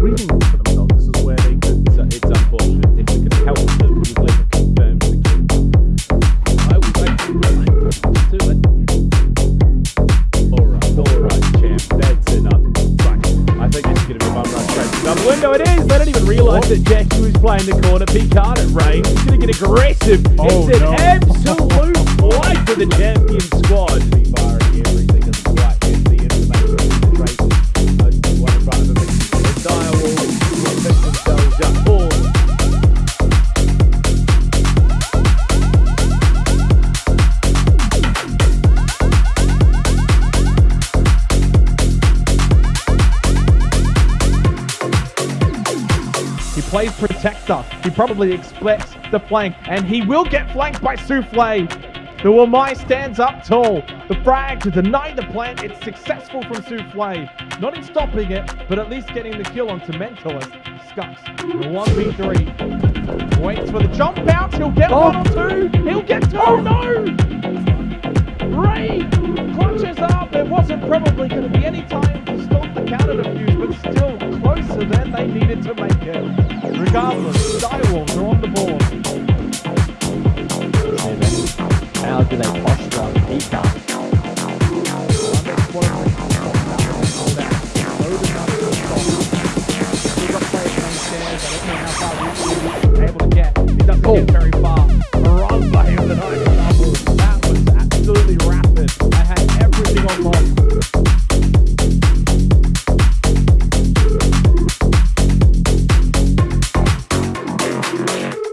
Reading window. It is. They don't even realise that Jackie was playing the corner. Picard at range. He's gonna get aggressive. Oh, it's an no. absolute plays protector. He probably expects the flank, and he will get flanked by Souffle. The Wamai stands up tall. The frag to deny the plant. It's successful from Souffle. Not in stopping it, but at least getting the kill onto Mentalist. The 1v3. Waits for the jump out. He'll get one or two. He'll get two. Oh no! Ray clutches up. There wasn't probably going to be any time to stop the counter defuse, but still closer than they needed to make it. Regardless, Direwolves are on the board. How do they posture up Picard? Able to get. Doesn't oh. get very.